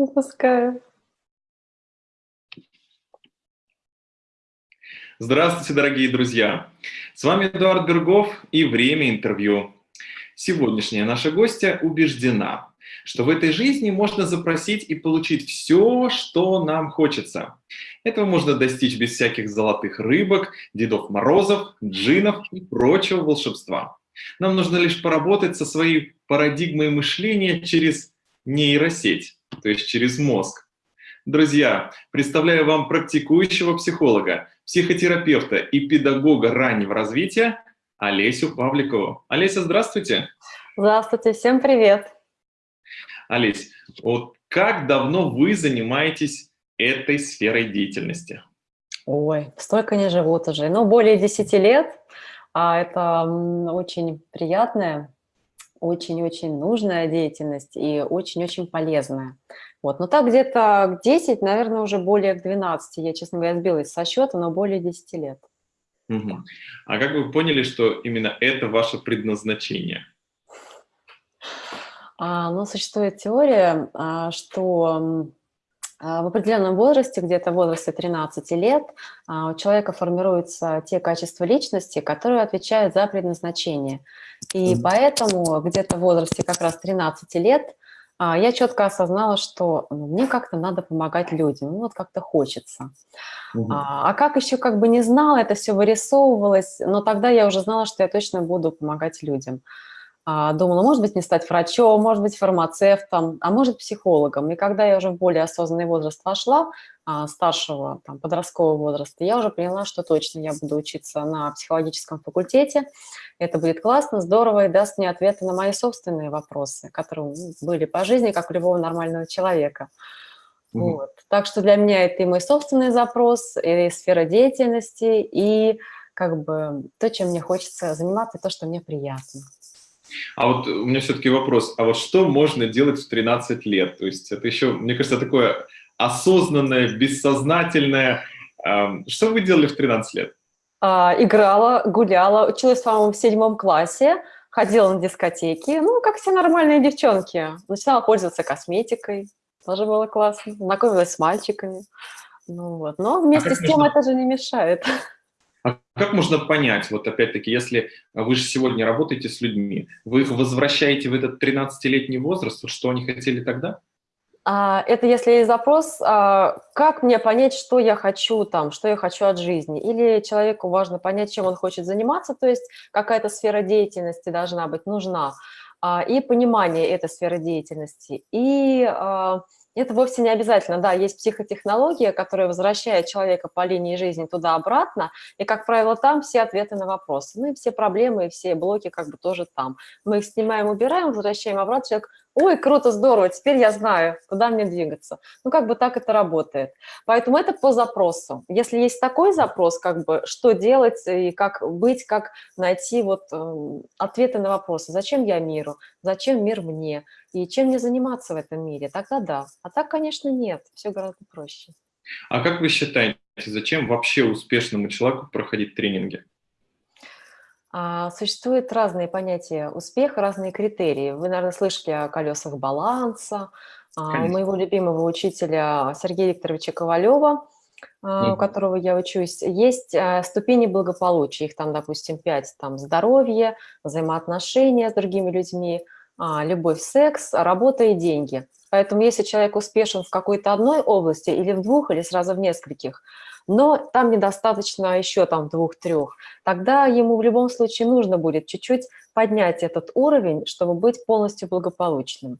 Запускаю. Здравствуйте, дорогие друзья! С вами Эдуард Бергов и «Время интервью». Сегодняшняя наша гостья убеждена, что в этой жизни можно запросить и получить все, что нам хочется. Этого можно достичь без всяких золотых рыбок, Дедов Морозов, джинов и прочего волшебства. Нам нужно лишь поработать со своей парадигмой мышления через нейросеть, то есть через мозг. Друзья, представляю вам практикующего психолога, психотерапевта и педагога раннего развития Олесю Павликову. Олеся, здравствуйте. Здравствуйте, всем привет. Олесь, вот как давно вы занимаетесь этой сферой деятельности? Ой, столько не живут уже. Ну, более 10 лет. А это очень приятная очень-очень нужная деятельность и очень-очень полезная. Вот. Но так где-то 10, наверное, уже более 12. Я, честно говоря, сбилась со счета, но более 10 лет. Угу. А как вы поняли, что именно это ваше предназначение? А, ну, существует теория, а, что а, в определенном возрасте, где-то в возрасте 13 лет, а, у человека формируются те качества личности, которые отвечают за предназначение. И поэтому где-то в возрасте как раз 13 лет а, я четко осознала, что ну, мне как-то надо помогать людям, ну вот как-то хочется. Угу. А, а как еще как бы не знала, это все вырисовывалось, но тогда я уже знала, что я точно буду помогать людям. А, думала, может быть, не стать врачом, может быть, фармацевтом, а может, психологом. И когда я уже в более осознанный возраст вошла, а, старшего, там, подросткового возраста, я уже поняла, что точно я буду учиться на психологическом факультете. Это будет классно, здорово и даст мне ответы на мои собственные вопросы, которые ну, были по жизни, как у любого нормального человека. Угу. Вот. Так что для меня это и мой собственный запрос, и сфера деятельности, и как бы то, чем мне хочется заниматься, то, что мне приятно. А вот у меня все-таки вопрос, а вот что можно делать в 13 лет? То есть это еще, мне кажется, такое осознанное, бессознательное. Что вы делали в 13 лет? А, играла, гуляла, училась, по-моему, в седьмом классе, ходила на дискотеки, ну, как все нормальные девчонки. Начинала пользоваться косметикой, тоже было классно, знакомилась с мальчиками. Ну вот, но вместе а с тем можно... это же не мешает. А как можно понять, вот опять-таки, если вы же сегодня работаете с людьми, вы их возвращаете в этот 13-летний возраст, что они хотели тогда? А, это если есть запрос, а, как мне понять, что я хочу там, что я хочу от жизни. Или человеку важно понять, чем он хочет заниматься, то есть какая-то сфера деятельности должна быть нужна, а, и понимание этой сферы деятельности. И это вовсе не обязательно. Да, есть психотехнология, которая возвращает человека по линии жизни туда-обратно, и, как правило, там все ответы на вопросы. Ну и все проблемы, и все блоки как бы тоже там. Мы их снимаем, убираем, возвращаем обратно, человек ой, круто, здорово, теперь я знаю, куда мне двигаться. Ну, как бы так это работает. Поэтому это по запросу. Если есть такой запрос, как бы, что делать и как быть, как найти вот э, ответы на вопросы. Зачем я миру? Зачем мир мне? И чем мне заниматься в этом мире? Тогда да. А так, конечно, нет. Все гораздо проще. А как вы считаете, зачем вообще успешному человеку проходить тренинги? А, существуют разные понятия успеха, разные критерии. Вы, наверное, слышали о колесах баланса. А, у моего любимого учителя Сергея Викторовича Ковалева, а, у которого я учусь, есть ступени благополучия. Их там, допустим, пять. Там здоровье, взаимоотношения с другими людьми, любовь, секс, работа и деньги. Поэтому если человек успешен в какой-то одной области или в двух, или сразу в нескольких, но там недостаточно еще там двух-трех, тогда ему в любом случае нужно будет чуть-чуть поднять этот уровень, чтобы быть полностью благополучным.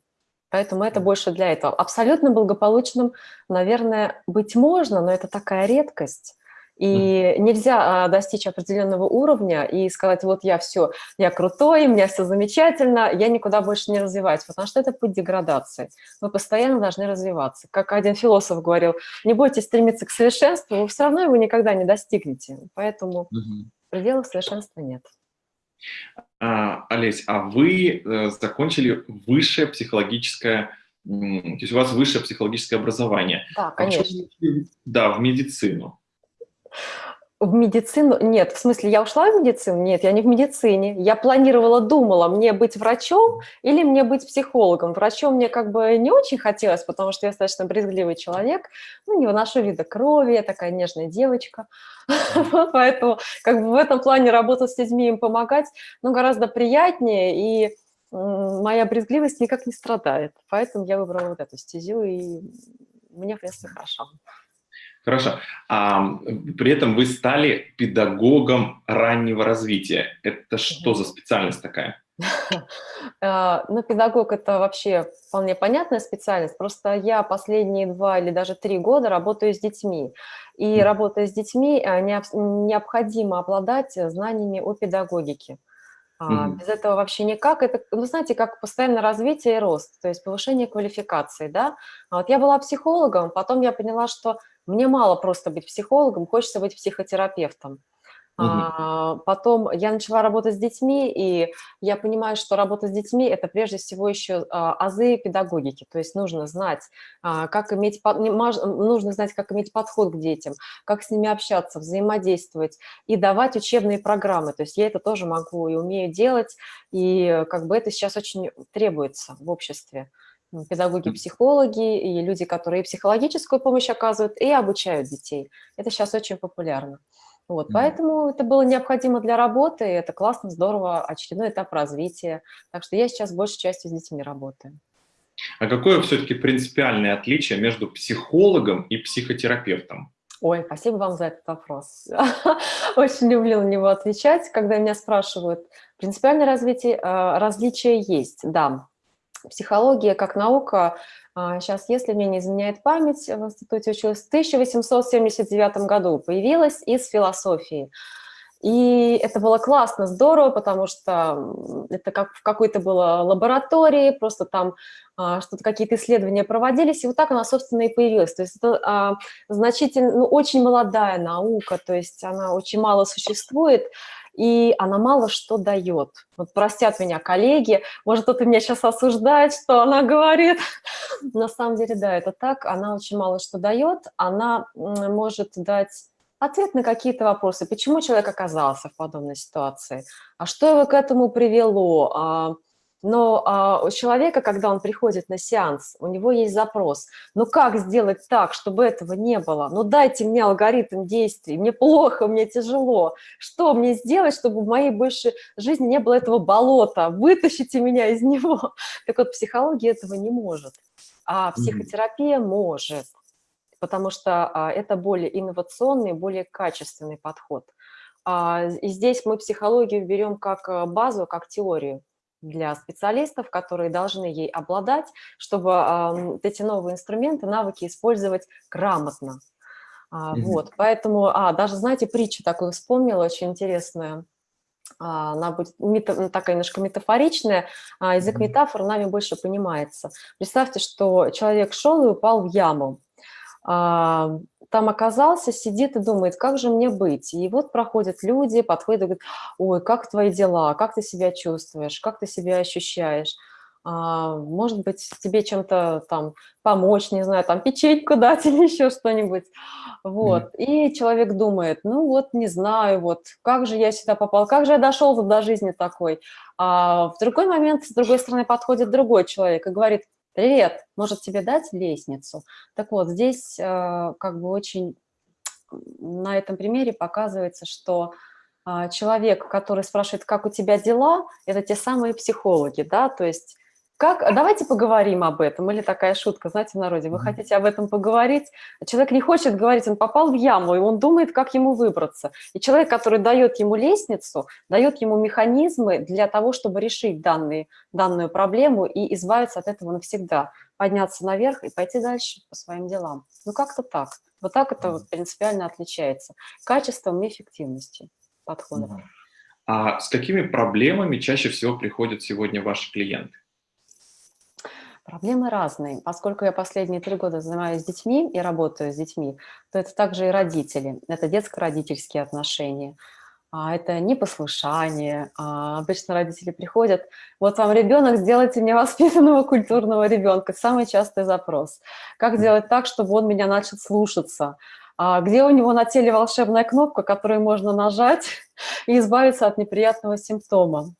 Поэтому это больше для этого. Абсолютно благополучным, наверное, быть можно, но это такая редкость. И нельзя а, достичь определенного уровня и сказать, вот я все, я крутой, у меня все замечательно, я никуда больше не развиваюсь, потому что это путь деградации. Вы постоянно должны развиваться. Как один философ говорил, не бойтесь стремиться к совершенству, вы все равно его никогда не достигнете. Поэтому угу. пределов совершенства нет. А, Олесь, а вы э, закончили высшее психологическое то есть у вас высшее психологическое образование. Да, конечно. А да, в медицину. В медицину? Нет, в смысле, я ушла в медицину? Нет, я не в медицине. Я планировала, думала, мне быть врачом или мне быть психологом. Врачом мне как бы не очень хотелось, потому что я достаточно брезгливый человек, ну, не выношу вида крови, я такая нежная девочка. Поэтому как бы в этом плане работать с людьми, им помогать, ну, гораздо приятнее, и моя брезгливость никак не страдает. Поэтому я выбрала вот эту стезю, и мне, в принципе, хорошо. Хорошо. А, при этом вы стали педагогом раннего развития. Это что за специальность такая? А, ну, педагог – это вообще вполне понятная специальность. Просто я последние два или даже три года работаю с детьми. И работая с детьми, а, необходимо обладать знаниями о педагогике. А, без этого вообще никак. Это, вы знаете, как постоянное развитие и рост, то есть повышение квалификации, да. Вот я была психологом, потом я поняла, что мне мало просто быть психологом, хочется быть психотерапевтом. А, потом я начала работать с детьми, и я понимаю, что работа с детьми – это прежде всего еще а, азы педагогики. То есть нужно знать, а, как иметь, нужно знать, как иметь подход к детям, как с ними общаться, взаимодействовать и давать учебные программы. То есть я это тоже могу и умею делать, и как бы это сейчас очень требуется в обществе педагоги-психологи и люди, которые психологическую помощь оказывают, и обучают детей. Это сейчас очень популярно. Вот, mm -hmm. Поэтому это было необходимо для работы, и это классно, здорово, очередной этап развития. Так что я сейчас большей частью с детьми работаю. А какое все-таки принципиальное отличие между психологом и психотерапевтом? Ой, спасибо вам за этот вопрос. Очень люблю на него отвечать, когда меня спрашивают. Принципиальное развитие, э, различие есть, да. Психология как наука, сейчас, а, если мне не изменяет память, в институте училась в 1879 году, появилась из философии. И это было классно, здорово, потому что это как в какой-то было лаборатории, просто там а, что-то какие-то исследования проводились, и вот так она, собственно, и появилась. То есть это а, значительно, ну, очень молодая наука, то есть она очень мало существует, и она мало что дает. Вот простят меня коллеги, может, кто-то меня сейчас осуждает, что она говорит. На самом деле, да, это так, она очень мало что дает, она может дать ответ на какие-то вопросы. Почему человек оказался в подобной ситуации? А что его к этому привело? Но а, у человека, когда он приходит на сеанс, у него есть запрос. Ну как сделать так, чтобы этого не было? Ну дайте мне алгоритм действий. Мне плохо, мне тяжело. Что мне сделать, чтобы в моей больше жизни не было этого болота? Вытащите меня из него. Так вот, психология этого не может. А психотерапия mm -hmm. может. Потому что а, это более инновационный, более качественный подход. А, и здесь мы психологию берем как а, базу, как теорию для специалистов, которые должны ей обладать, чтобы э, эти новые инструменты, навыки использовать грамотно. А, mm -hmm. Вот, поэтому, а, даже, знаете, притчу такую вспомнила, очень интересная. А, она будет мета, такая немножко метафоричная, а язык метафор нами больше понимается. Представьте, что человек шел и упал в яму. А, там оказался, сидит и думает, как же мне быть. И вот проходят люди, подходят и говорят, ой, как твои дела, как ты себя чувствуешь, как ты себя ощущаешь. А, может быть, тебе чем-то там помочь, не знаю, там печеньку дать или еще что-нибудь. Вот. Mm. И человек думает, ну вот, не знаю, вот, как же я сюда попал, как же я дошел до жизни такой. А в другой момент, с другой стороны, подходит другой человек и говорит, привет, может тебе дать лестницу? Так вот, здесь э, как бы очень на этом примере показывается, что э, человек, который спрашивает, как у тебя дела, это те самые психологи, да, то есть как, давайте поговорим об этом. Или такая шутка, знаете, в народе, вы хотите об этом поговорить? Человек не хочет говорить, он попал в яму, и он думает, как ему выбраться. И человек, который дает ему лестницу, дает ему механизмы для того, чтобы решить данные, данную проблему и избавиться от этого навсегда. Подняться наверх и пойти дальше по своим делам. Ну, как-то так. Вот так это вот принципиально отличается. Качеством и эффективностью подхода. А с какими проблемами чаще всего приходят сегодня ваши клиенты? Проблемы разные. Поскольку я последние три года занимаюсь детьми и работаю с детьми, то это также и родители. Это детско-родительские отношения. А это непослушание. А обычно родители приходят, вот вам ребенок, сделайте мне воспитанного культурного ребенка. Самый частый запрос. Как сделать так, чтобы он меня начал слушаться? а, где у него на теле волшебная кнопка, которую можно нажать и избавиться от неприятного симптома.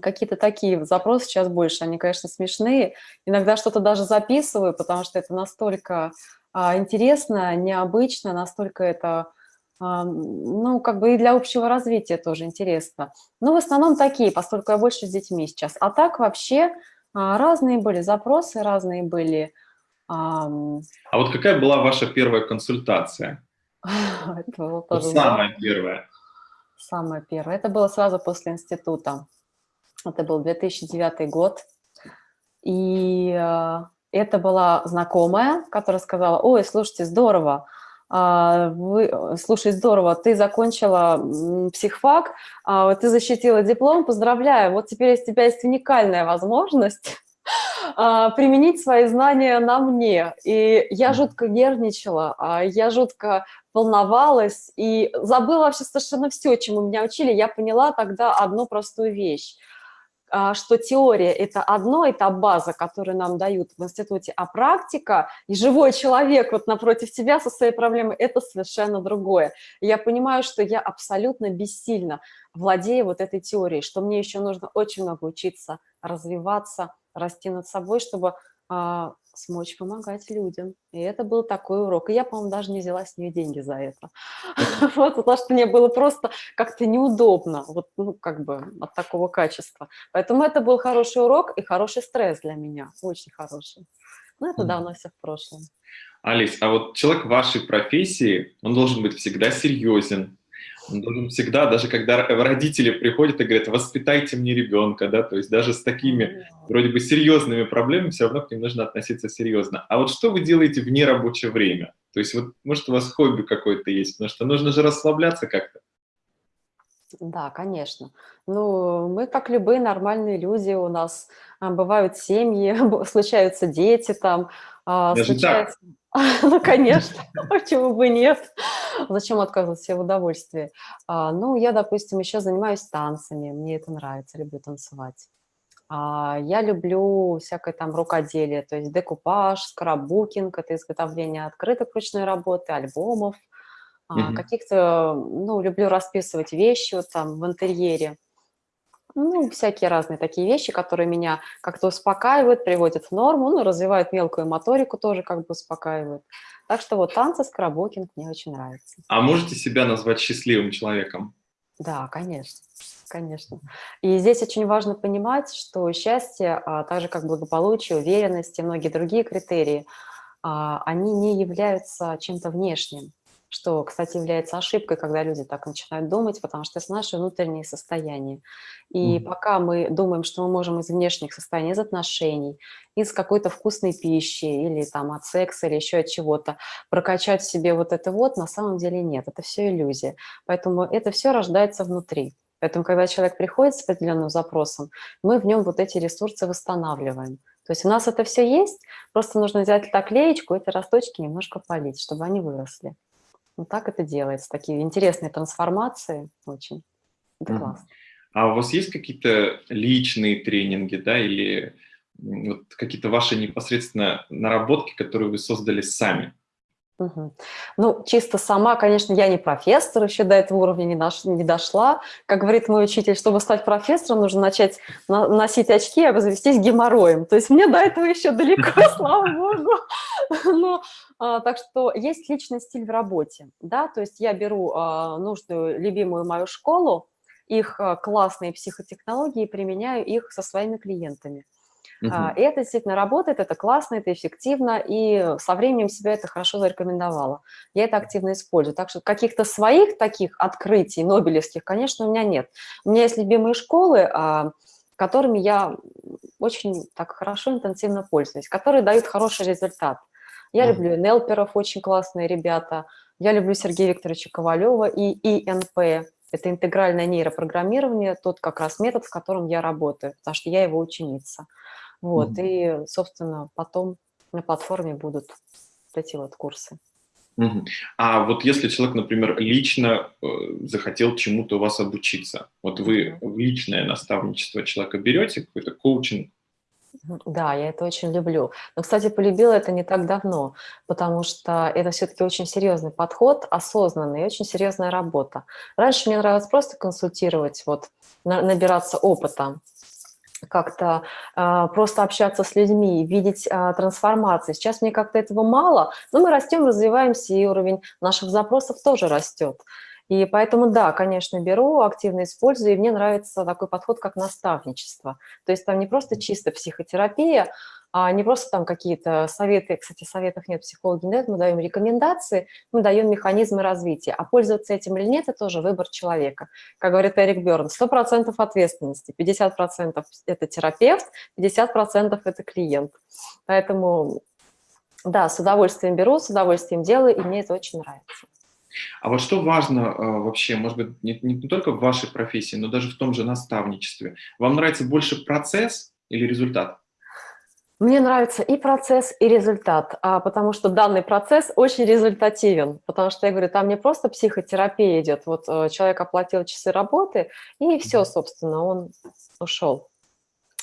Какие-то такие запросы сейчас больше, они, конечно, смешные. Иногда что-то даже записываю, потому что это настолько а, интересно, необычно, настолько это, а, ну, как бы и для общего развития тоже интересно. Но в основном такие, поскольку я больше с детьми сейчас. А так вообще а, разные были запросы, разные были... А вот какая была ваша первая консультация? Это было тоже... Самая первая. Самая первая. Это было сразу после института. Это был 2009 год. И э, это была знакомая, которая сказала, ой, слушайте, здорово, а, вы, слушай, здорово, ты закончила психфак, а, ты защитила диплом, поздравляю, вот теперь у тебя есть уникальная возможность а, применить свои знания на мне. И я жутко нервничала, я жутко волновалась и забыла вообще совершенно все, чему меня учили. Я поняла тогда одну простую вещь – что теория – это одно, это база, которую нам дают в институте, а практика и живой человек вот напротив тебя со своей проблемой – это совершенно другое. И я понимаю, что я абсолютно бессильна, владея вот этой теорией, что мне еще нужно очень много учиться, развиваться, расти над собой, чтобы а, смочь помогать людям. И это был такой урок. И я, по-моему, даже не взяла с нее деньги за это. Вот, потому что мне было просто как-то неудобно, вот, ну, как бы от такого качества. Поэтому это был хороший урок и хороший стресс для меня, очень хороший. Но это давно все в прошлом. Алис, а вот человек вашей профессии, он должен быть всегда серьезен, он должен всегда, даже когда родители приходят и говорят, воспитайте мне ребенка, да, то есть даже с такими вроде бы серьезными проблемами все равно к ним нужно относиться серьезно. А вот что вы делаете в нерабочее время? То есть вот, может, у вас хобби какое-то есть, потому что нужно же расслабляться как-то. Да, конечно. Ну, мы, как любые нормальные люди, у нас а, бывают семьи, случаются дети там, Даже случается... так? Ну, конечно, почему бы нет? Зачем отказывать себе в удовольствии? А, ну, я, допустим, еще занимаюсь танцами, мне это нравится, люблю танцевать. А, я люблю всякое там рукоделие, то есть декупаж, скраббукинг, это изготовление открыток ручной работы, альбомов, а, каких-то, ну, люблю расписывать вещи вот там в интерьере. Ну, всякие разные такие вещи, которые меня как-то успокаивают, приводят в норму, ну, развивают мелкую моторику тоже как бы успокаивают. Так что вот танцы, скрабокинг мне очень нравится. А можете себя назвать счастливым человеком? Да, конечно, конечно. И здесь очень важно понимать, что счастье, а, так же как благополучие, уверенность и многие другие критерии, а, они не являются чем-то внешним что, кстати, является ошибкой, когда люди так начинают думать, потому что это наше внутреннее состояние. И mm. пока мы думаем, что мы можем из внешних состояний, из отношений, из какой-то вкусной пищи или там от секса или еще от чего-то прокачать в себе вот это вот, на самом деле нет, это все иллюзия. Поэтому это все рождается внутри. Поэтому, когда человек приходит с определенным запросом, мы в нем вот эти ресурсы восстанавливаем. То есть у нас это все есть, просто нужно взять так клеечку, эти росточки немножко полить, чтобы они выросли. Вот так это делается. Такие интересные трансформации очень. Это классно. А у вас есть какие-то личные тренинги, да, или вот какие-то ваши непосредственно наработки, которые вы создали сами? Ну, чисто сама, конечно, я не профессор, еще до этого уровня не, дош, не дошла. Как говорит мой учитель, чтобы стать профессором, нужно начать на, носить очки и обзавестись геморроем. То есть мне до этого еще далеко, слава богу. Но, а, так что есть личный стиль в работе. Да? То есть я беру а, нужную, любимую мою школу, их а, классные психотехнологии, применяю их со своими клиентами. Угу. И это действительно работает, это классно, это эффективно, и со временем себя это хорошо зарекомендовало. Я это активно использую. Так что каких-то своих таких открытий нобелевских, конечно, у меня нет. У меня есть любимые школы, а, которыми я очень так хорошо, интенсивно пользуюсь, которые дают хороший результат. Я угу. люблю Нелперов, очень классные ребята. Я люблю Сергея Викторовича Ковалева и ИНП. Это интегральное нейропрограммирование, тот как раз метод, в котором я работаю, потому что я его ученица. Вот, -hmm. и, собственно, потом на платформе будут эти вот курсы. -hmm. А вот если человек, например, лично э, захотел чему-то у вас обучиться, вот вы в личное наставничество человека берете, какой-то коучинг? Да, я это очень люблю. Но, кстати, полюбила это не так давно, потому что это все-таки очень серьезный подход, осознанный, очень серьезная работа. Раньше мне нравилось просто консультировать, вот, набираться опыта, как-то э, просто общаться с людьми, видеть э, трансформации. Сейчас мне как-то этого мало, но мы растем, развиваемся, и уровень наших запросов тоже растет. И поэтому, да, конечно, беру, активно использую, и мне нравится такой подход, как наставничество. То есть там не просто чисто психотерапия, а не просто там какие-то советы, кстати, советов нет, психологи нет, мы даем рекомендации, мы даем механизмы развития, а пользоваться этим или нет, это тоже выбор человека. Как говорит Эрик Берн, 100% ответственности, 50% это терапевт, 50% это клиент. Поэтому, да, с удовольствием беру, с удовольствием делаю, и мне это очень нравится. А вот что важно э, вообще, может быть, не, не только в вашей профессии, но даже в том же наставничестве? Вам нравится больше процесс или результат? Мне нравится и процесс, и результат, а, потому что данный процесс очень результативен, потому что, я говорю, там не просто психотерапия идет, вот э, человек оплатил часы работы, и все, собственно, он ушел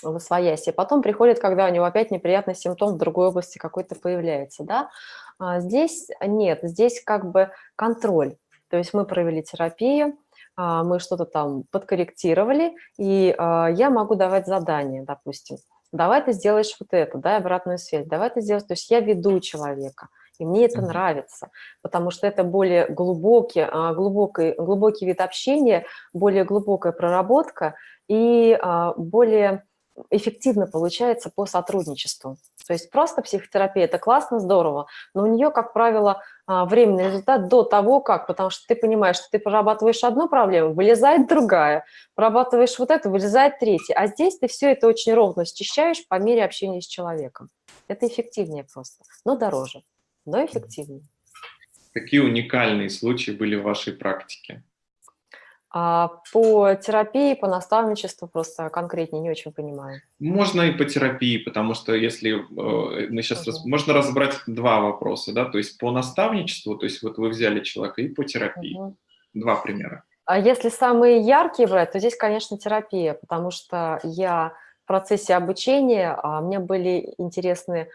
в освоясье. Потом приходит, когда у него опять неприятный симптом в другой области какой-то появляется, да. А здесь нет, здесь как бы контроль. То есть мы провели терапию, а, мы что-то там подкорректировали, и а, я могу давать задания, допустим. Давай ты сделаешь вот это, дай обратную связь, давай ты сделаешь. То есть я веду человека, и мне это нравится, потому что это более глубокий, глубокий, глубокий вид общения, более глубокая проработка и более эффективно получается по сотрудничеству. То есть просто психотерапия – это классно, здорово, но у нее, как правило, а, временный результат до того, как, потому что ты понимаешь, что ты прорабатываешь одну проблему, вылезает другая, прорабатываешь вот это, вылезает третья, а здесь ты все это очень ровно счищаешь по мере общения с человеком. Это эффективнее просто, но дороже, но эффективнее. Какие уникальные случаи были в вашей практике? А по терапии, по наставничеству просто конкретнее не очень понимаю. Можно и по терапии, потому что если э, мы сейчас раз, можно разобрать два вопроса, да, то есть по наставничеству, то есть вот вы взяли человека, и по терапии. -huh. Два примера. А если самые яркие брать, то здесь, конечно, терапия, потому что я в процессе обучения, а мне были интересны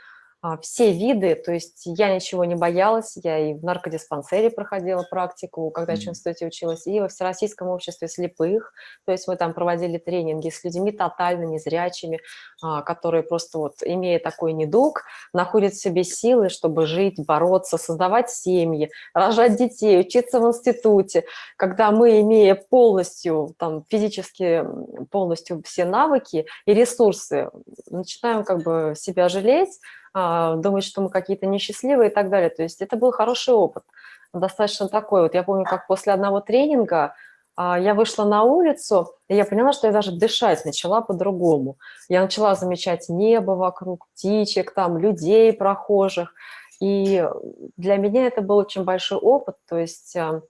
все виды, то есть я ничего не боялась, я и в наркодиспансере проходила практику, когда еще в институте училась, и во Всероссийском обществе слепых, то есть мы там проводили тренинги с людьми тотально незрячими, а, которые просто вот, имея такой недуг, находят в себе силы, чтобы жить, бороться, создавать семьи, рожать детей, учиться в институте, когда мы, имея полностью, там, физически полностью все навыки и ресурсы, начинаем как бы себя жалеть, а, думать, что мы какие-то несчастливые и так далее. То есть это был хороший опыт, достаточно такой. Вот я помню, как после одного тренинга а, я вышла на улицу, и я поняла, что я даже дышать начала по-другому. Я начала замечать небо вокруг, птичек, там, людей, прохожих. И для меня это был очень большой опыт, то есть а,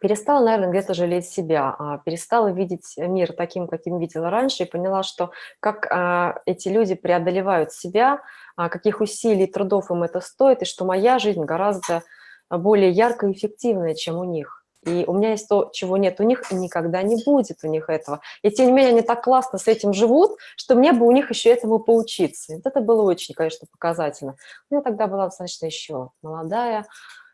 перестала, наверное, где-то жалеть себя, а перестала видеть мир таким, каким видела раньше, и поняла, что как а, эти люди преодолевают себя, а, каких усилий и трудов им это стоит, и что моя жизнь гораздо более яркая и эффективная, чем у них. И у меня есть то, чего нет у них, и никогда не будет у них этого. И тем не менее они так классно с этим живут, что мне бы у них еще этому поучиться. Вот это было очень, конечно, показательно. Но я тогда была достаточно еще молодая,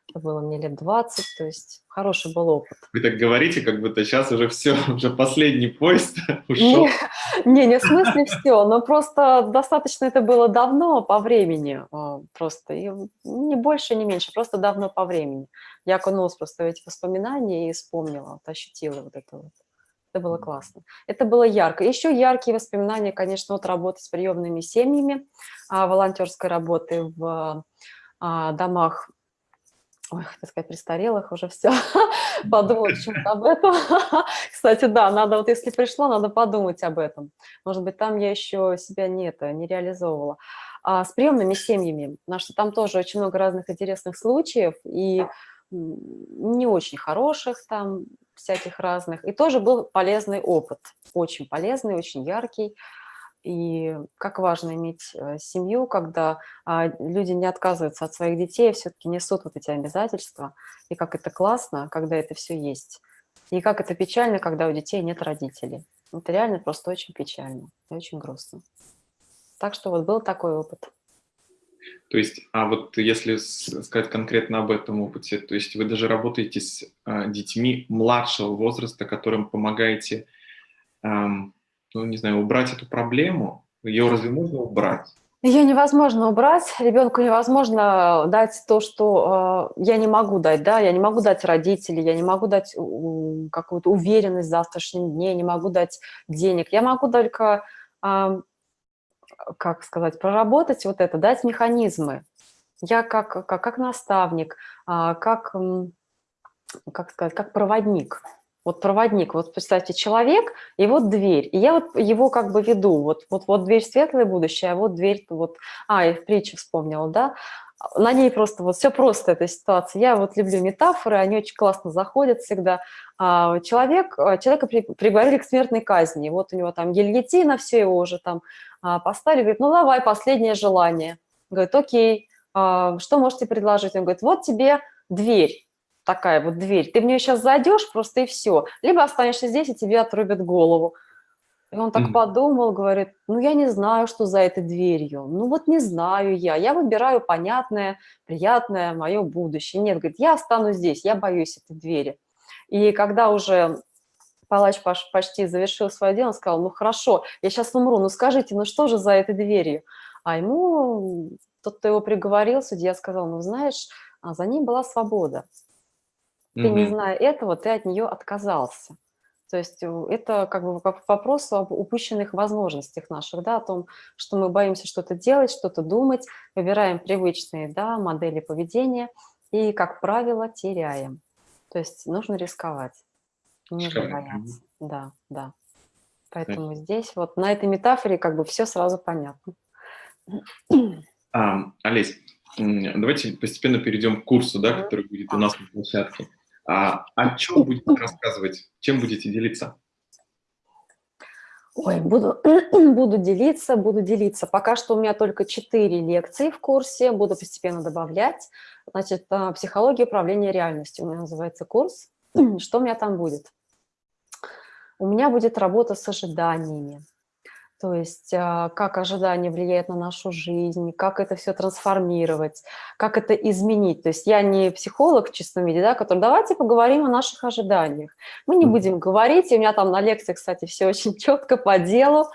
это было мне лет 20, то есть хороший был опыт. Вы так говорите, как будто сейчас уже все, уже последний поезд ушел. Не, не, в смысле все, но просто достаточно это было давно по времени, а, просто, и не больше, не меньше, просто давно по времени. Я окунулась просто в эти воспоминания и вспомнила, вот, ощутила вот это вот. Это было классно. Это было ярко. Еще яркие воспоминания, конечно, от работы с приемными семьями, а, волонтерской работы в а, домах ой, так сказать, престарелых уже все, подумала почему-то об этом. Кстати, да, надо вот если пришло, надо подумать об этом. Может быть, там я еще себя не, это, не реализовывала. А с приемными семьями, потому что там тоже очень много разных интересных случаев, и не очень хороших там, всяких разных. И тоже был полезный опыт, очень полезный, очень яркий и как важно иметь э, семью, когда а, люди не отказываются от своих детей, все-таки несут вот эти обязательства, и как это классно, когда это все есть, и как это печально, когда у детей нет родителей. Это реально просто очень печально и очень грустно. Так что вот был такой опыт. То есть, а вот если сказать конкретно об этом опыте, то есть вы даже работаете с а, детьми младшего возраста, которым помогаете, эм, ну, не знаю, убрать эту проблему, ее разве можно убрать? Ее невозможно убрать, ребенку невозможно дать то, что э, я не могу дать, да, я не могу дать родителей, я не могу дать э, какую-то уверенность в завтрашнем дне, не могу дать денег, я могу только, э, как сказать, проработать вот это, дать механизмы. Я как, как, как наставник, э, как, как сказать, как проводник – вот проводник, вот представьте, человек, и вот дверь, и я вот его как бы веду, вот, вот, вот дверь светлое будущее, а вот дверь, вот, а, я в притче вспомнила, да, на ней просто, вот все просто эта ситуация. Я вот люблю метафоры, они очень классно заходят всегда. А, человек, а, человека при, приговорили к смертной казни, вот у него там гильотина, все его уже там а, поставили, говорит, ну давай, последнее желание. Говорит, окей, что можете предложить? Он говорит, вот тебе дверь такая вот дверь, ты в нее сейчас зайдешь просто и все. Либо останешься здесь, и тебе отрубят голову. И он так mm -hmm. подумал, говорит, ну я не знаю, что за этой дверью. Ну вот не знаю я. Я выбираю понятное, приятное мое будущее. Нет, говорит, я останусь здесь, я боюсь этой двери. И когда уже палач почти завершил свое дело, он сказал, ну хорошо, я сейчас умру, ну скажите, ну что же за этой дверью? А ему тот, кто его приговорил, судья сказал, ну знаешь, а за ней была свобода. Ты, не зная этого, ты от нее отказался. То есть э, это как бы вопрос об упущенных возможностях наших, да, о том, что мы боимся что-то делать, что-то думать, выбираем привычные да, модели поведения и, как правило, теряем. То есть нужно рисковать, не бояться. Да, да. Поэтому здесь вот на этой метафоре как бы все сразу понятно. А, Олесь, давайте постепенно перейдем к курсу, да, который будет у нас на площадке. А, о чем будете рассказывать? Чем будете делиться? Ой, буду, буду делиться, буду делиться. Пока что у меня только 4 лекции в курсе, буду постепенно добавлять. Значит, а, психология управления реальностью у меня называется курс. Что у меня там будет? У меня будет работа с ожиданиями. То есть а, как ожидание влияет на нашу жизнь, как это все трансформировать, как это изменить. То есть я не психолог в чистом виде, да, который давайте поговорим о наших ожиданиях. Мы не будем говорить, и у меня там на лекции, кстати, все очень четко по делу,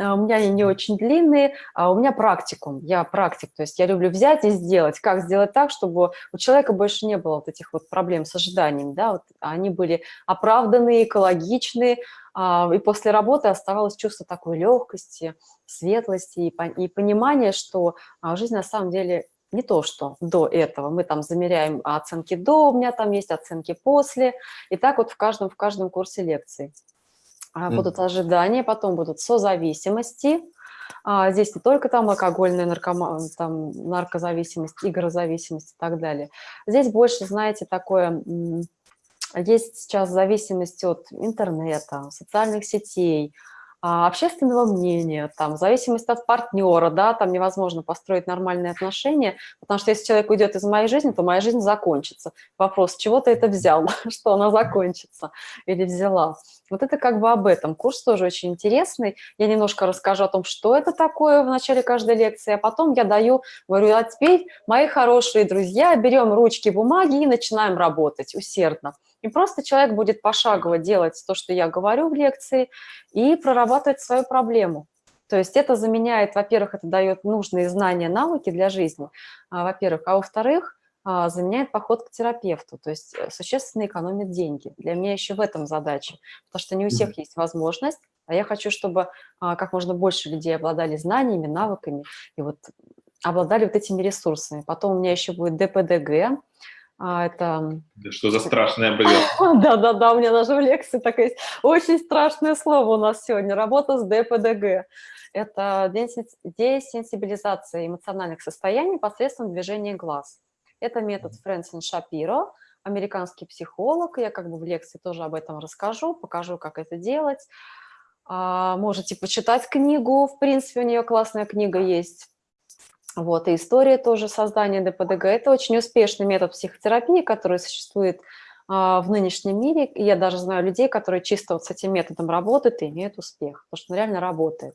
а, у меня они не очень длинные, а у меня практикум, я практик, то есть я люблю взять и сделать, как сделать так, чтобы у человека больше не было вот этих вот проблем с ожиданиями, да, вот они были оправданные, экологичные, а, и после работы оставалось чувство такой легкости, светлости и, понимания, что а, жизнь на самом деле не то, что до этого. Мы там замеряем оценки до, у меня там есть оценки после. И так вот в каждом, в каждом курсе лекций. А, будут ожидания, потом будут созависимости. Здесь не только там алкогольная наркома, там, наркозависимость, игрозависимость и так далее. Здесь больше, знаете, такое есть сейчас зависимость от интернета, социальных сетей, а, общественного мнения, там, зависимость от партнера, да, там невозможно построить нормальные отношения, потому что если человек уйдет из моей жизни, то моя жизнь закончится. Вопрос, чего ты это взял, что она закончится или взяла. Вот это как бы об этом. Курс тоже очень интересный. Я немножко расскажу о том, что это такое в начале каждой лекции, а потом я даю, говорю, а теперь, мои хорошие друзья, берем ручки, бумаги и начинаем работать усердно. И просто человек будет пошагово делать то, что я говорю в лекции, и прорабатывать свою проблему. То есть это заменяет, во-первых, это дает нужные знания, навыки для жизни, а, во-первых, а во-вторых, а, заменяет поход к терапевту, то есть э, существенно экономит деньги. Для меня еще в этом задача, потому что не у всех есть возможность, а я хочу, чтобы а, как можно больше людей обладали знаниями, навыками и вот обладали вот этими ресурсами. Потом у меня еще будет ДПДГ, а, это... Что за страшная болезнь? Да-да-да, у меня даже в лекции такое есть. Очень страшное слово у нас сегодня. Работа с ДПДГ. Это десенсибилизация эмоциональных состояний посредством движения глаз. Это метод Фрэнсин Шапиро, американский психолог. Я как бы в лекции тоже об этом расскажу, покажу, как это делать. А, можете почитать книгу, в принципе, у нее классная книга есть вот, и история тоже создания ДПДГ – это очень успешный метод психотерапии, который существует а, в нынешнем мире. Я даже знаю людей, которые чисто вот с этим методом работают и имеют успех, потому что он реально работает.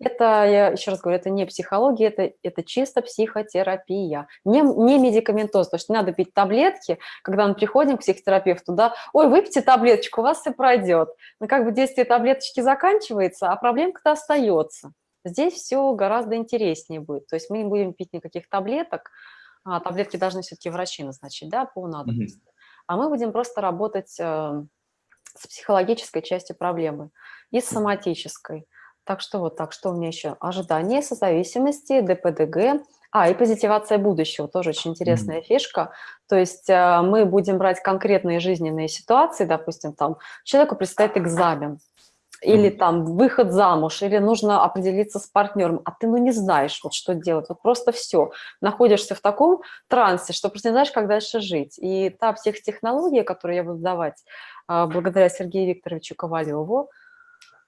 Это, я еще раз говорю, это не психология, это, это чисто психотерапия, не, не медикаментоз. То есть не надо пить таблетки, когда мы приходим к психотерапевту, да, ой, выпейте таблеточку, у вас все пройдет. Но как бы действие таблеточки заканчивается, а проблемка-то остается. Здесь все гораздо интереснее будет. То есть мы не будем пить никаких таблеток, а таблетки должны все-таки врачи назначить, да, по надобности. Mm -hmm. А мы будем просто работать э, с психологической частью проблемы и с соматической. Так что вот так, что у меня еще? Ожидание созависимости, ДПДГ, а, и позитивация будущего, тоже очень интересная mm -hmm. фишка. То есть э, мы будем брать конкретные жизненные ситуации, допустим, там человеку предстоит экзамен, или там выход замуж, или нужно определиться с партнером, а ты ну не знаешь, вот что делать, вот просто все. Находишься в таком трансе, что просто не знаешь, как дальше жить. И та психотехнология, которую я буду давать а, благодаря Сергею Викторовичу Ковалеву,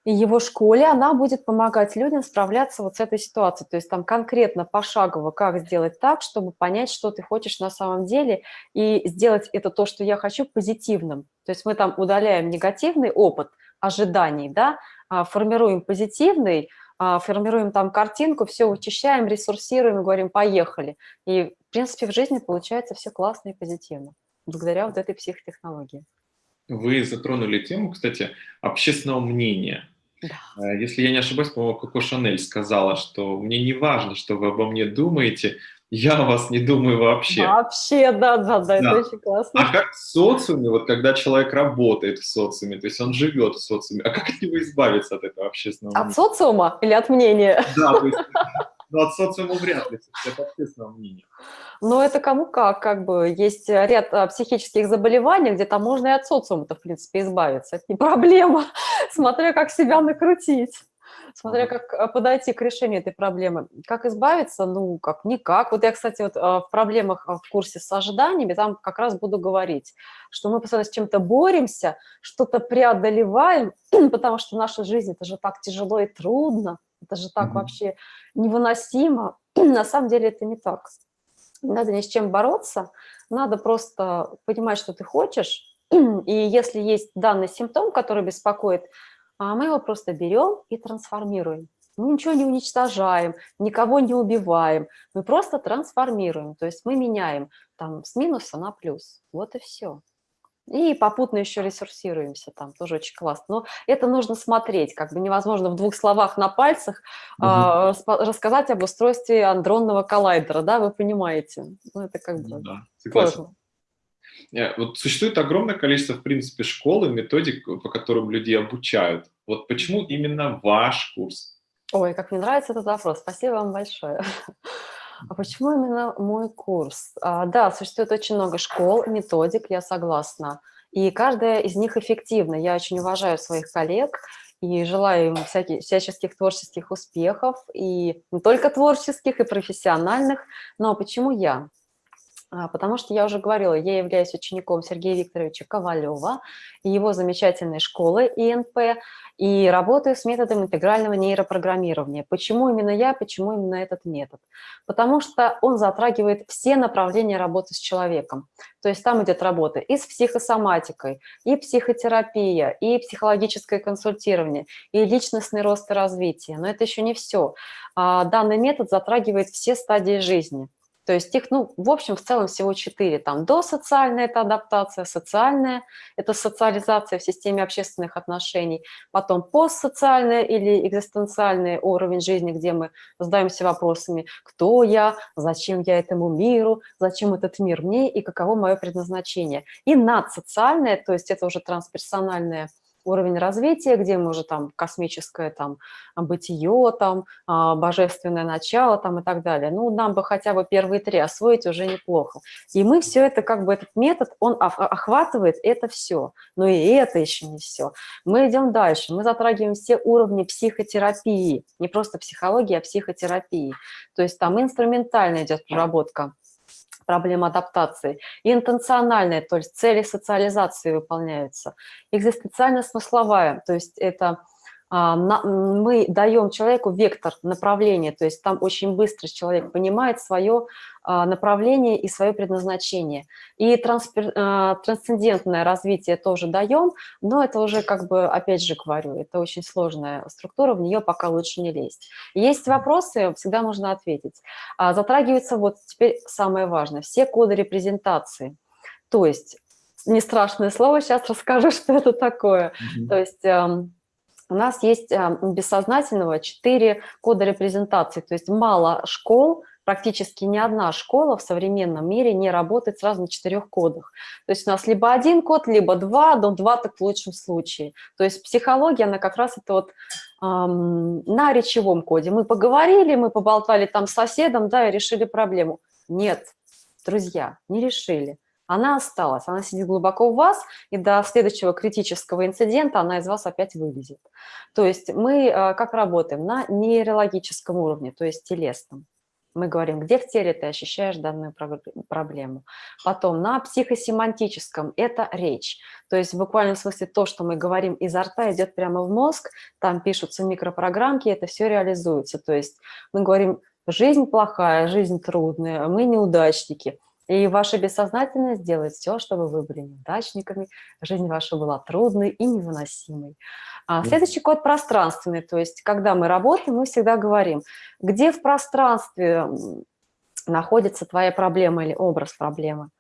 и его школе, она будет помогать людям справляться вот с этой ситуацией. То есть там конкретно пошагово, как сделать так, чтобы понять, что ты хочешь на самом деле, и сделать это то, что я хочу, позитивным. То есть мы там удаляем негативный опыт – ожиданий, да, а, формируем позитивный, а, формируем там картинку, все вычищаем, ресурсируем говорим «поехали». И, в принципе, в жизни получается все классно и позитивно, благодаря вот этой психотехнологии. Вы затронули тему, кстати, общественного мнения. Да. Э, если я не ошибаюсь, по-моему, Коко Шанель сказала, что мне не важно, что вы обо мне думаете, я о вас не думаю вообще. Вообще, да, да, да, да. это очень классно. А как в социуме, вот когда человек работает в социуме, то есть он живет в социуме, а как от него избавиться от этого общественного мнения? От социума или от мнения? Да, то есть ну, от социума вряд ли, от общественного мнения. Но это кому как, как бы есть ряд а, психических заболеваний, где там можно и от социума-то, в принципе, избавиться. Это не проблема, смотря как себя накрутить смотря как э, подойти к решению этой проблемы. Как избавиться? Ну, как никак. Вот я, кстати, вот э, в проблемах э, в курсе с ожиданиями там как раз буду говорить, что мы постоянно с чем-то боремся, что-то преодолеваем, потому что наша жизнь – это же так тяжело и трудно, это же так mm -hmm. вообще невыносимо. На самом деле это не так. Надо ни с чем бороться, надо просто понимать, что ты хочешь, и если есть данный симптом, который беспокоит, а мы его просто берем и трансформируем. Мы ничего не уничтожаем, никого не убиваем, мы просто трансформируем, то есть мы меняем там с минуса на плюс, вот и все. И попутно еще ресурсируемся там, тоже очень классно. Но это нужно смотреть, как бы невозможно в двух словах на пальцах угу. э, рассказать об устройстве андронного коллайдера, да, вы понимаете. Ну, это как бы да, согласен. Сложно. Э, вот существует огромное количество, в принципе, школ и методик, по которым людей обучают. Вот почему именно ваш курс? Ой, как мне нравится этот вопрос. Спасибо вам большое. А почему именно мой курс? А, да, существует очень много школ, методик, я согласна. И каждая из них эффективна. Я очень уважаю своих коллег и желаю им всяких, всяческих творческих успехов, и не только творческих, и профессиональных. Но почему я? А, потому что я уже говорила, я являюсь учеником Сергея Викторовича Ковалева и его замечательной школы ИНП, и работаю с методом интегрального нейропрограммирования. Почему именно я, почему именно этот метод? Потому что он затрагивает все направления работы с человеком. То есть там идет работа и с психосоматикой, и психотерапия, и психологическое консультирование, и личностный рост и развитие. Но это еще не все. А, данный метод затрагивает все стадии жизни. То есть их, ну, в общем, в целом всего четыре. Там досоциальная – это адаптация, социальная – это социализация в системе общественных отношений, потом постсоциальная или экзистенциальный уровень жизни, где мы задаемся вопросами «Кто я?», «Зачем я этому миру?», «Зачем этот мир мне?» и «Каково мое предназначение?». И надсоциальная, то есть это уже трансперсональная уровень развития, где мы уже там космическое там бытие, там а, божественное начало там и так далее. Ну, нам бы хотя бы первые три освоить уже неплохо. И мы все это, как бы этот метод, он охватывает это все. Но и это еще не все. Мы идем дальше, мы затрагиваем все уровни психотерапии, не просто психологии, а психотерапии. То есть там инструментально идет проработка проблем адаптации, и интенциональная, то есть цели социализации выполняются, экзистенциально-смысловая, то есть это мы даем человеку вектор направления, то есть там очень быстро человек понимает свое а, направление и свое предназначение. И транспер, а, трансцендентное развитие тоже даем, но это уже, как бы, опять же говорю, это очень сложная структура, в нее пока лучше не лезть. Есть вопросы, всегда можно ответить. Затрагивается вот теперь самое важное, все коды репрезентации. То есть, не страшное слово, сейчас расскажу, что это такое. Mm -hmm. То есть эм, у нас есть э, бессознательного 4 кода репрезентации, то есть мало школ, практически ни одна школа в современном мире не работает сразу на четырех кодах. То есть у нас либо один код, либо два, но два так в лучшем случае. То есть психология, она как раз это вот эм, на речевом коде. Мы поговорили, мы поболтали там с соседом, да, и решили проблему. Нет, друзья, не решили она осталась, она сидит глубоко в вас, и до следующего критического инцидента она из вас опять вылезет. То есть мы э, как работаем? На нейрологическом уровне, то есть телесном. Мы говорим, где в теле ты ощущаешь данную проблему. Потом на психосемантическом – это речь. То есть в буквальном смысле то, что мы говорим изо рта, идет прямо в мозг, там пишутся микропрограммки, это все реализуется. То есть мы говорим, жизнь плохая, жизнь трудная, мы неудачники – и ваша бессознательность делает все, чтобы вы были неудачниками, жизнь ваша была трудной и невыносимой. А следующий код пространственный, то есть когда мы работаем, мы всегда говорим, где в пространстве находится твоя проблема или образ проблемы.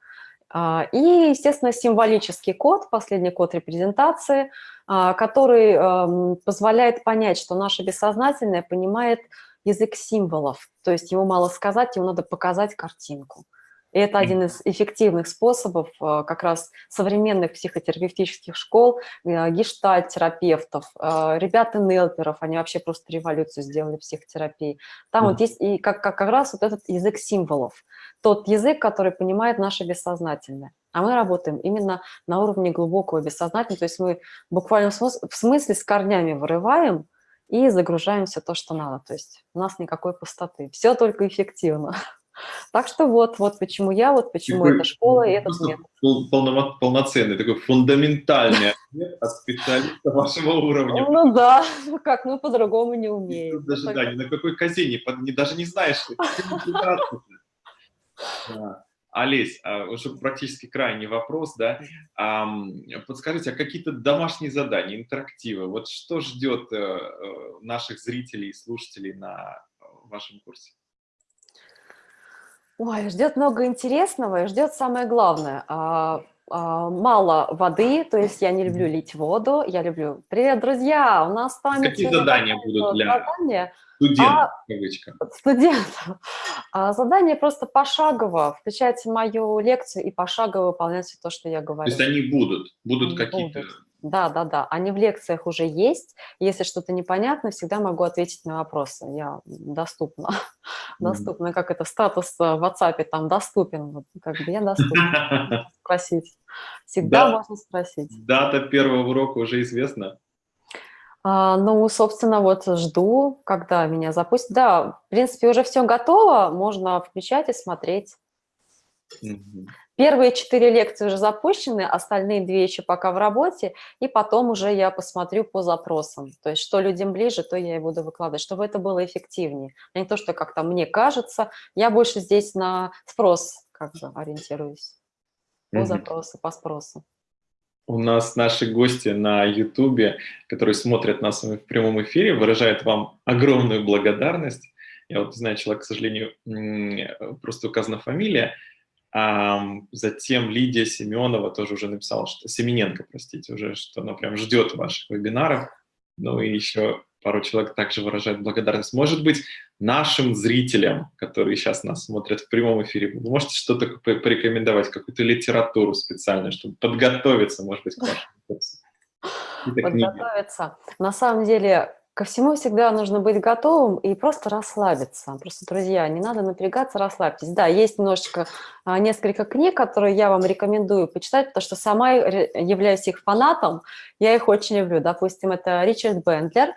А, и, естественно, символический код, последний код репрезентации, а, который эм, позволяет понять, что наше бессознательное понимает язык символов, то есть ему мало сказать, ему надо показать картинку. И это один из эффективных способов э, как раз современных психотерапевтических школ, э, гештальт-терапевтов, э, ребят нелперов, они вообще просто революцию сделали в психотерапии. Там mm. вот есть и как, как, как раз вот этот язык символов, тот язык, который понимает наше бессознательное. А мы работаем именно на уровне глубокого бессознательного, то есть мы буквально в смысле с корнями вырываем и загружаем все то, что надо. То есть у нас никакой пустоты, все только эффективно. Так что вот, вот почему я, вот почему эта школа и этот метод. Полно, полноценный, такой фундаментальный ответ от специалиста вашего уровня. Ну да, ну как, мы по-другому не умеем. Даже, да, ни на какой козе, не, даже не знаешь, Олесь, а, уже практически крайний вопрос, да, подскажите, а какие-то домашние задания, интерактивы, вот что ждет э, э, наших зрителей и слушателей на вашем курсе? Ой, ждет много интересного и ждет самое главное. А, а, мало воды, то есть я не люблю лить воду, я люблю... Привет, друзья! У нас там... Какие задания будут для задания, студентов? А, студентов. А, задание просто пошагово. Включайте мою лекцию и пошагово выполняйте то, что я говорю. То есть они будут? Будут какие-то... Да, да, да. Они в лекциях уже есть. Если что-то непонятно, всегда могу ответить на вопросы. Я доступна. доступна, как это статус в WhatsApp там доступен. Вот, как бы я доступна. Спросить. Всегда можно спросить. Дата первого урока уже известна? А, ну, собственно, вот жду, когда меня запустят. Да, в принципе, уже все готово, можно включать и смотреть. Угу. Первые четыре лекции уже запущены, остальные две еще пока в работе, и потом уже я посмотрю по запросам. То есть что людям ближе, то я и буду выкладывать, чтобы это было эффективнее. А не то, что как-то мне кажется, я больше здесь на спрос как бы ориентируюсь. По mm запросу, по спросу. У нас наши гости на YouTube, которые смотрят нас в прямом эфире, выражают вам огромную благодарность. Я вот знаю, человек, к сожалению, просто указана фамилия, Затем Лидия Семенова тоже уже написала, что Семененко, простите, уже, что она прям ждет ваших вебинаров. Ну и еще пару человек также выражает благодарность. Может быть, нашим зрителям, которые сейчас нас смотрят в прямом эфире, вы можете что-то порекомендовать, какую-то литературу специальную, чтобы подготовиться, может быть, к вашему курсу? Подготовиться. На самом деле, Ко всему всегда нужно быть готовым и просто расслабиться. Просто, друзья, не надо напрягаться, расслабьтесь. Да, есть немножечко, а, несколько книг, которые я вам рекомендую почитать, потому что сама являюсь их фанатом, я их очень люблю. Допустим, это Ричард Бендлер,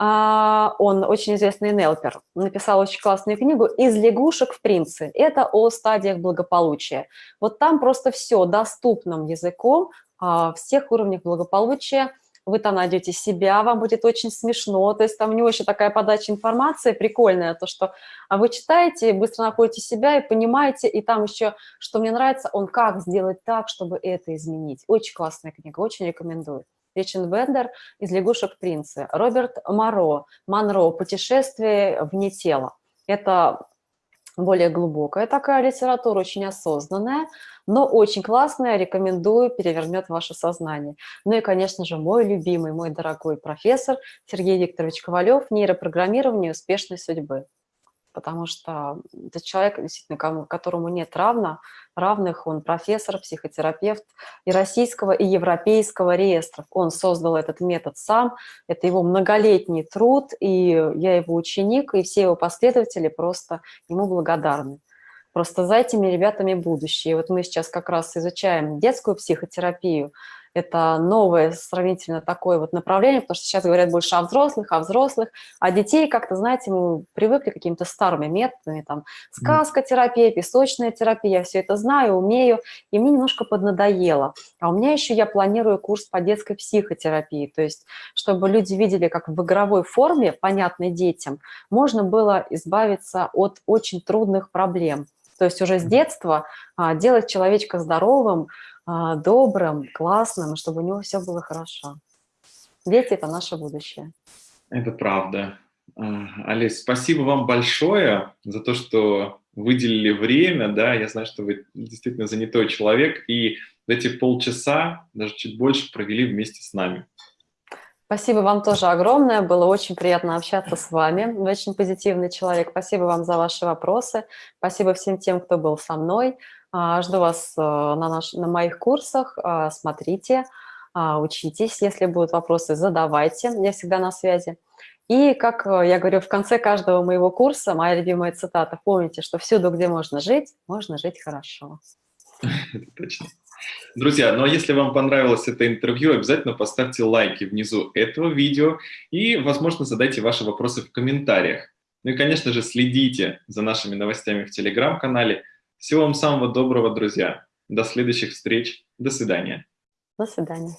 а, он очень известный нелпер, написал очень классную книгу «Из лягушек в принцы». Это о стадиях благополучия. Вот там просто все доступным языком, а, всех уровнях благополучия, вы там найдете себя, вам будет очень смешно, то есть там у него еще такая подача информации прикольная, то, что а вы читаете, быстро находите себя и понимаете, и там еще, что мне нравится, он как сделать так, чтобы это изменить. Очень классная книга, очень рекомендую. Ричард Бендер из «Лягушек принца», Роберт Моро, Монро «Путешествие вне тела». Это более глубокая такая литература, очень осознанная, но очень классная, рекомендую, перевернет ваше сознание. Ну и, конечно же, мой любимый, мой дорогой профессор Сергей Викторович Ковалев «Нейропрограммирование успешной судьбы» потому что это человек, действительно, которому нет равна, равных, он профессор, психотерапевт и российского, и европейского реестров. Он создал этот метод сам, это его многолетний труд, и я его ученик, и все его последователи просто ему благодарны. Просто за этими ребятами будущее. Вот мы сейчас как раз изучаем детскую психотерапию, это новое сравнительно такое вот направление, потому что сейчас говорят больше о взрослых, о взрослых, а детей как-то, знаете, мы привыкли какими-то старыми методами, там, сказка-терапия, песочная терапия, я все это знаю, умею, и мне немножко поднадоело. А у меня еще я планирую курс по детской психотерапии, то есть чтобы люди видели, как в игровой форме, понятной детям, можно было избавиться от очень трудных проблем. То есть уже с детства а, делать человечка здоровым, добрым, классным, чтобы у него все было хорошо. Дети – это наше будущее. Это правда. А, Олесь, спасибо вам большое за то, что выделили время, да, я знаю, что вы действительно занятой человек, и эти полчаса, даже чуть больше, провели вместе с нами. Спасибо вам тоже огромное, было очень приятно общаться с вами, вы очень позитивный человек, спасибо вам за ваши вопросы, спасибо всем тем, кто был со мной, а, жду вас э, на, наш, на моих курсах. А, смотрите, а, учитесь. Если будут вопросы, задавайте. Я всегда на связи. И, как э, я говорю, в конце каждого моего курса, моя любимая цитата, помните, что всюду, где можно жить, можно жить хорошо. Это точно. Друзья, ну а если вам понравилось это интервью, обязательно поставьте лайки внизу этого видео и, возможно, задайте ваши вопросы в комментариях. Ну и, конечно же, следите за нашими новостями в Телеграм-канале, всего вам самого доброго, друзья. До следующих встреч. До свидания. До свидания.